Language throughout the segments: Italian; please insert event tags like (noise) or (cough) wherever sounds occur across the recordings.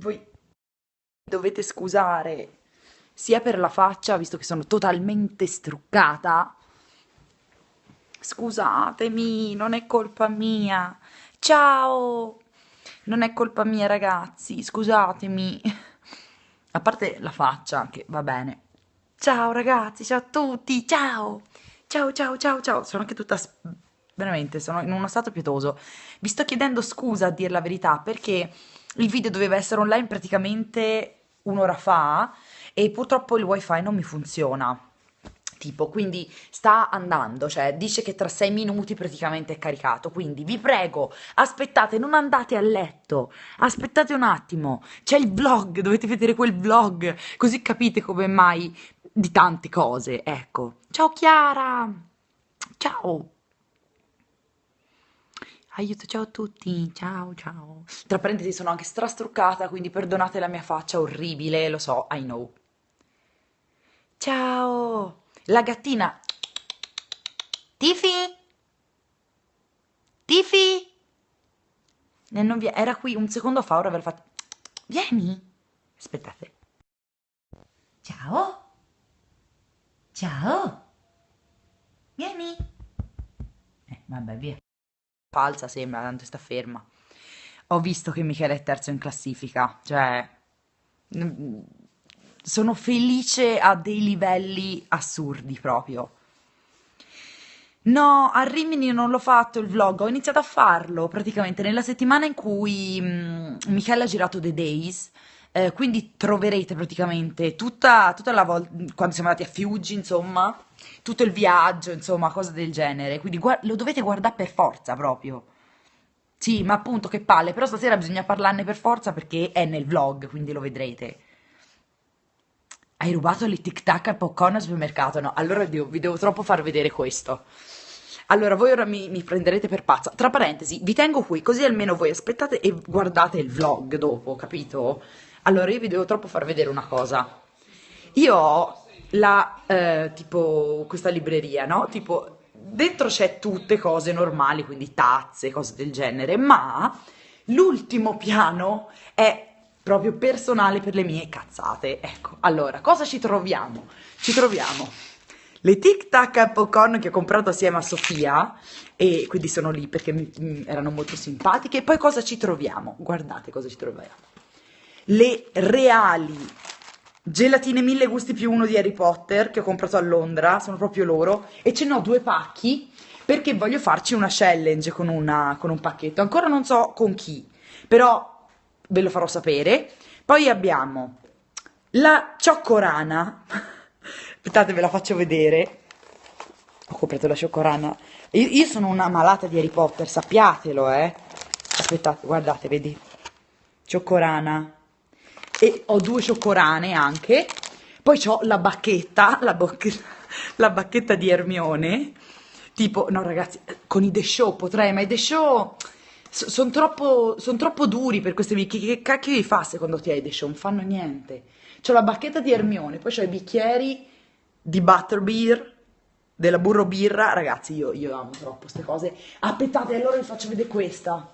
voi dovete scusare sia per la faccia, visto che sono totalmente struccata. Scusatemi, non è colpa mia. Ciao! Non è colpa mia, ragazzi, scusatemi. A parte la faccia, che va bene. Ciao ragazzi, ciao a tutti, ciao! Ciao, ciao, ciao, ciao. Sono anche tutta... Veramente, sono in uno stato pietoso. Vi sto chiedendo scusa, a dir la verità, perché il video doveva essere online praticamente un'ora fa e purtroppo il wifi non mi funziona. Tipo, quindi sta andando, cioè dice che tra sei minuti praticamente è caricato, quindi vi prego, aspettate, non andate a letto, aspettate un attimo, c'è il vlog, dovete vedere quel vlog, così capite come mai di tante cose, ecco. Ciao Chiara, ciao. Aiuto, ciao a tutti, ciao, ciao. Tra parentesi sono anche strastruccata, quindi perdonate la mia faccia orribile, lo so, I know. Ciao! La gattina. Tifi? Tifi? Non vi- Era qui un secondo fa, ora aver fatto... Vieni! Aspettate. Ciao? Ciao? Vieni? Eh, vabbè, via falsa sembra, tanto sta ferma. Ho visto che Michele è terzo in classifica, cioè sono felice a dei livelli assurdi proprio. No, a Rimini non l'ho fatto il vlog, ho iniziato a farlo praticamente nella settimana in cui mh, Michele ha girato The Days, eh, quindi troverete praticamente tutta, tutta la volta, quando siamo andati a Fiuggi, insomma, tutto il viaggio, insomma, cose del genere. Quindi lo dovete guardare per forza proprio. Sì, ma appunto che palle, però stasera bisogna parlarne per forza perché è nel vlog, quindi lo vedrete. Hai rubato le tic tac al popcorn al supermercato? No, allora vi devo, vi devo troppo far vedere questo. Allora, voi ora mi, mi, prenderete per pazza. Tra parentesi, vi tengo qui, così almeno voi aspettate e guardate il vlog dopo, capito? Allora, io vi devo troppo far vedere una cosa. Io ho la, eh, tipo, questa libreria, no? Tipo, dentro c'è tutte cose normali, quindi tazze, cose del genere, ma l'ultimo piano è proprio personale per le mie cazzate. Ecco, allora, cosa ci troviamo? Ci troviamo le Tic Tac popcorn che ho comprato assieme a Sofia e quindi sono lì perché mi, mi erano molto simpatiche. E poi cosa ci troviamo? Guardate cosa ci troviamo le reali gelatine mille gusti più uno di Harry Potter che ho comprato a Londra, sono proprio loro, e ce ne ho due pacchi perché voglio farci una challenge con, una, con un pacchetto, ancora non so con chi, però ve lo farò sapere. Poi abbiamo la cioccorana, (laughs) aspettate ve la faccio vedere, ho comprato la cioccorana, io, io sono una malata di Harry Potter, sappiatelo eh, aspettate, guardate, vedi, cioccorana, e ho due cioccorane anche, poi ho la bacchetta, la, la bacchetta di Ermione, tipo, no ragazzi, con i The Show potrei, ma i The Show sono troppo, son troppo duri per queste bicchieri, che cacchio vi fa secondo te ai The Show? Non fanno niente. C'ho la bacchetta di Ermione, poi ho i bicchieri di Butterbeer, della burro birra, ragazzi io, io amo troppo queste cose. Aspettate, allora vi faccio vedere questa.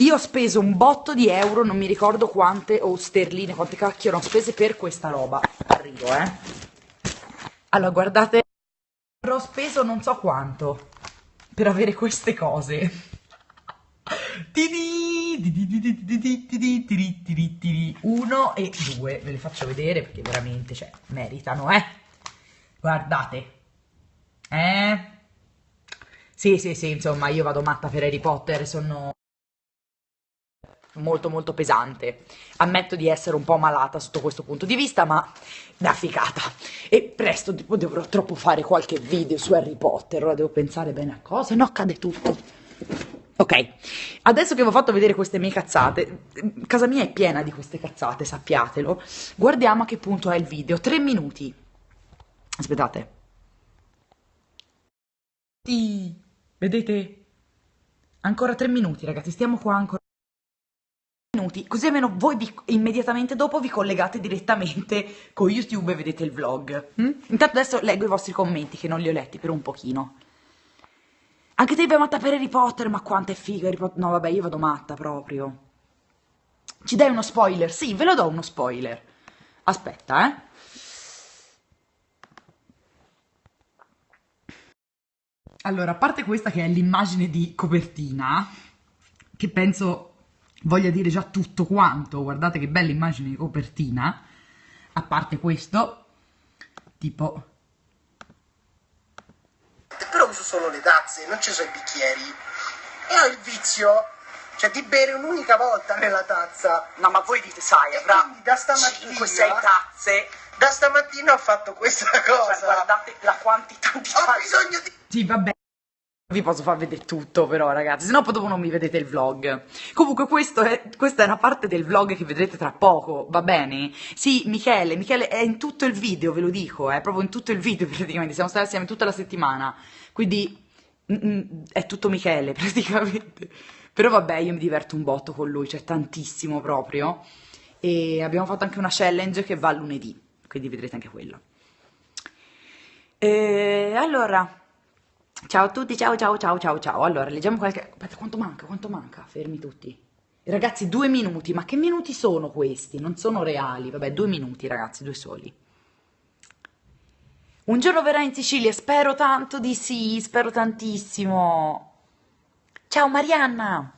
Io ho speso un botto di euro, non mi ricordo quante, o sterline, quante cacchio ho spese per questa roba. Arrivo, eh. Allora, guardate, ho speso non so quanto per avere queste cose. Uno e due, ve le faccio vedere perché veramente, cioè, meritano, eh. Guardate. Eh? Sì, sì, sì, insomma, io vado matta per Harry Potter, sono molto molto pesante. Ammetto di essere un po' malata sotto questo punto di vista, ma da ficata. E presto tipo, dovrò troppo fare qualche video su Harry Potter, ora devo pensare bene a cose, no cade tutto. Ok, adesso che vi ho fatto vedere queste mie cazzate, casa mia è piena di queste cazzate, sappiatelo. Guardiamo a che punto è il video, tre minuti. Aspettate. Sì, vedete? Ancora tre minuti ragazzi, stiamo qua ancora minuti, così almeno voi vi, immediatamente dopo vi collegate direttamente con YouTube e vedete il vlog. Mm? Intanto adesso leggo i vostri commenti che non li ho letti per un pochino. Anche te vai matta per Harry Potter, ma quanto è figo Harry Potter. No vabbè, io vado matta proprio. Ci dai uno spoiler? Sì, ve lo do uno spoiler. Aspetta, eh. Allora, a parte questa che è l'immagine di copertina, che penso voglia dire già tutto quanto, guardate che bella immagine di copertina, a parte questo, tipo... Però uso solo le tazze, non ci sono i bicchieri. E ho il vizio, cioè di bere un'unica volta nella tazza. No, ma voi dite, sai, avrà da stamattina- 5-6 tazze, Da stamattina ho fatto questa cioè, cosa. guardate la quantità di ho tazze. bisogno di... Sì, vabbè. Vi posso far vedere tutto però ragazzi, sennò poi dopo non mi vedete il vlog. Comunque è, questa è una parte del vlog che vedrete tra poco, va bene? Sì, Michele, Michele è in tutto il video, ve lo dico, è proprio in tutto il video (laughs) praticamente, siamo stati assieme tutta la settimana, quindi mm, mm, è tutto Michele (laughs) praticamente. Però vabbè, io mi diverto un botto con lui, cioè tantissimo proprio. E abbiamo fatto anche una challenge che va lunedì, quindi vedrete anche quello. E allora, ciao a tutti, ciao ciao ciao ciao ciao. Allora, leggiamo qualche... Aspetta, quanto manca? Quanto manca? Fermi tutti. Ragazzi, due minuti, ma che minuti sono questi? Non sono reali. Vabbè, due minuti, ragazzi, due soli. Un giorno verrà in Sicilia, spero tanto di sì, spero tantissimo. Ciao Marianna!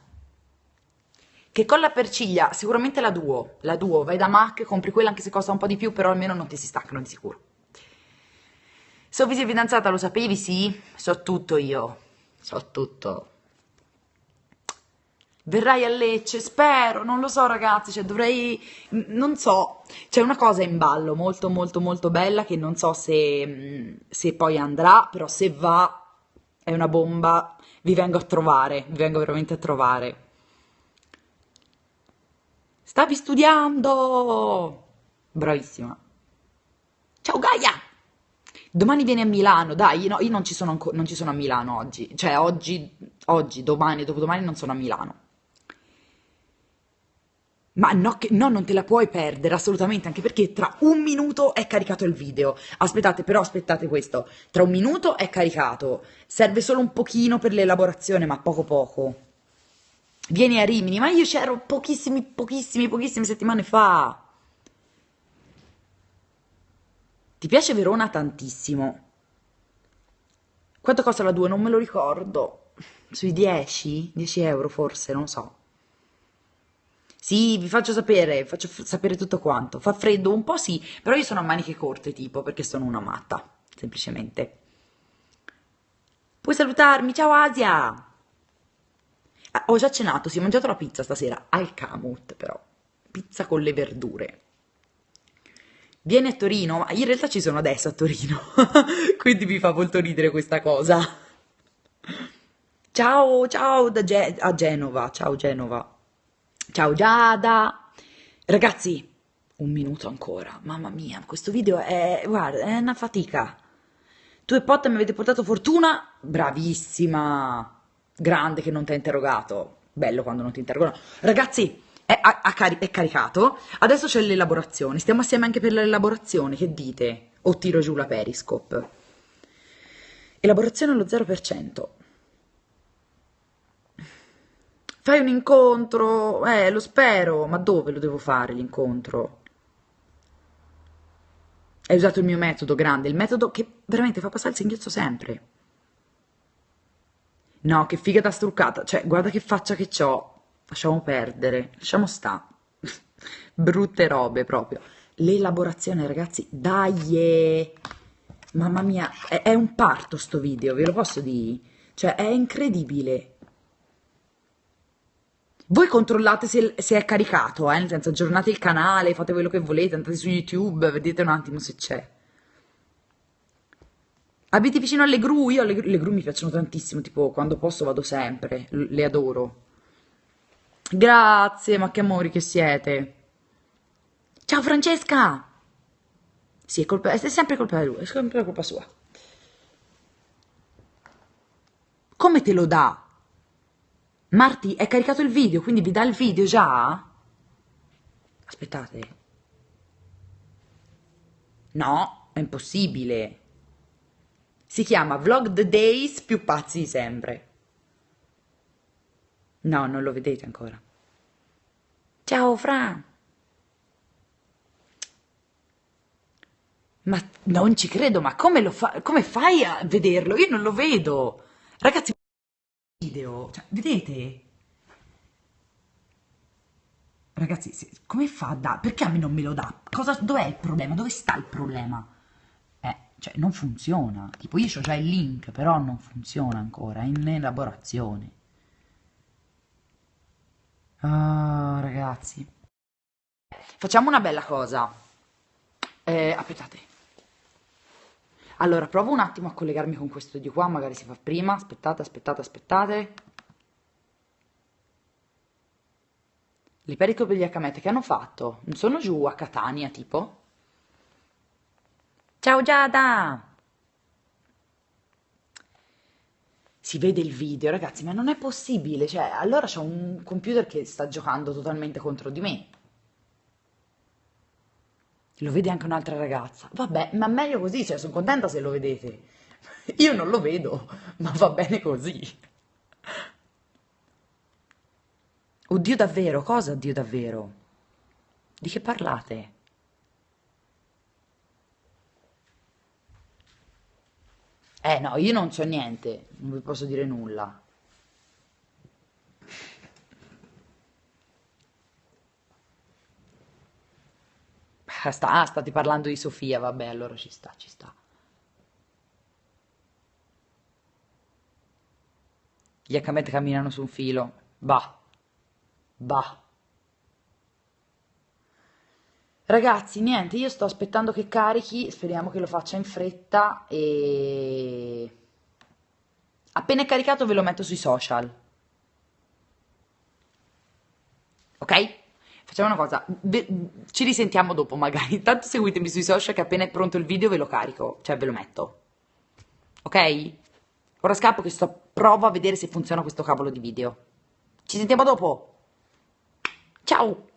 Che colla per ciglia, sicuramente la Duo, la Duo, vai da Mac, compri quella anche se costa un po' di più, però almeno non ti si staccano di sicuro. Sofì sei fidanzata, lo sapevi? Sì, so tutto io, so tutto. Verrai a Lecce, spero, non lo so ragazzi, cioè dovrei, non so, c'è una cosa in ballo molto molto molto bella che non so se, mm, se poi andrà, però se va è una bomba, vi vengo a trovare, vi vengo veramente a trovare. Stavi studiando! Bravissima. Ciao Gaia! Domani vieni a Milano, dai, no, io non ci sono, non ci sono a Milano oggi, cioè oggi, oggi, domani, dopodomani non sono a Milano. Ma no, che- no, non te la puoi perdere assolutamente, anche perché tra un minuto è caricato il video. Aspettate, però aspettate questo, tra un minuto è caricato, serve solo un pochino per l'elaborazione, ma poco poco. Vieni a Rimini, ma io c'ero pochissimi, pochissimi, pochissime settimane fa. Ti piace Verona tantissimo? Quanto costa la 2? Non me lo ricordo. Sui 10? 10 euro forse, non so. Sì, vi faccio sapere, faccio sapere tutto quanto. Fa freddo un po', sì, però io sono a maniche corte, tipo, perché sono una matta, semplicemente. Puoi salutarmi, ciao Asia! Ah, ho già cenato, si è mangiato la pizza stasera, al Camut però. Pizza con le verdure. Vieni a Torino, ma in realtà ci sono adesso a Torino, (laughs) quindi mi fa molto ridere questa cosa. Ciao, ciao da Ge- a Genova, ciao Genova. Ciao Giada. Ragazzi, un minuto ancora, mamma mia, questo video è, guarda, è una fatica. Tu e Potta mi avete portato fortuna? Bravissima. Grande che non ti ha interrogato. Bello quando non ti interrogano. Ragazzi, è, ha cari- è caricato. Adesso c'è l'elaborazione. Stiamo assieme anche per l'elaborazione. Che dite? O tiro giù la Periscope. Elaborazione allo 0%. Fai un incontro? Eh, lo spero. Ma dove lo devo fare l'incontro? Hai usato il mio metodo grande, il metodo che veramente fa passare il singhiozzo sempre. No, che figa da struccata. Cioè, guarda che faccia che c'ho. Lasciamo perdere. Lasciamo sta. Brutte robe proprio. L'elaborazione, ragazzi, dai! Mamma mia, è, è un parto sto video, ve lo posso dire? Cioè, è incredibile. Voi controllate se, se è caricato, eh? Nel senso, aggiornate il canale, fate quello che volete, andate su YouTube, vedete un attimo se c'è. Abiti vicino alle gru? Io le, le gru mi piacciono tantissimo, tipo quando posso vado sempre, le adoro. Grazie, ma che amori che siete. Ciao Francesca! Sì, è, colpa, è sempre colpa di lui, è sempre colpa sua. Come te lo dà? Marti, è caricato il video, quindi vi dà il video già? Aspettate. No, è impossibile. Si chiama Vlog the Days più pazzi di sempre. No, non lo vedete ancora. Ciao Fra. Ma non ci credo, ma come, lo fa- come fai a vederlo? Io non lo vedo. Ragazzi, video, cioè, vedete? Ragazzi, se- come fa a da? Perché a me non me lo dà? Cosa, dov'è il problema? Dove sta il problema? Eh, cioè, non funziona. Tipo, io ho già il link, però non funziona ancora, è in elaborazione. Ah, ragazzi. Facciamo una bella cosa. Eh, aspettate. Allora, provo un attimo a collegarmi con questo di qua, magari si fa prima. Aspettate, aspettate, aspettate. Li perico per gli Akamete che hanno fatto? Non sono giù a Catania, tipo? Ciao Giada! Si vede il video, ragazzi, ma non è possibile. Cioè, allora c'è un computer che sta giocando totalmente contro di me. Lo vede anche un'altra ragazza. Vabbè, ma meglio così, cioè, sono contenta se lo vedete. (laughs) Io non lo vedo, ma va bene così. Oddio davvero, cosa oddio davvero? Di che parlate? Eh no, io non so niente, non vi posso dire nulla. Ah, sta- ah, state parlando di Sofia, vabbè, allora ci sta, ci sta. Gli Akamete camminano su un filo. Bah, bah. Ragazzi, niente, io sto aspettando che carichi, speriamo che lo faccia in fretta e appena è caricato ve lo metto sui social, ok? Facciamo una cosa, ci risentiamo dopo magari, (laughs) intanto seguitemi sui social che appena è pronto il video ve lo carico, cioè ve lo metto, ok? Ora scappo che sto, provo a vedere se funziona questo cavolo di video. Ci sentiamo dopo. Ciao!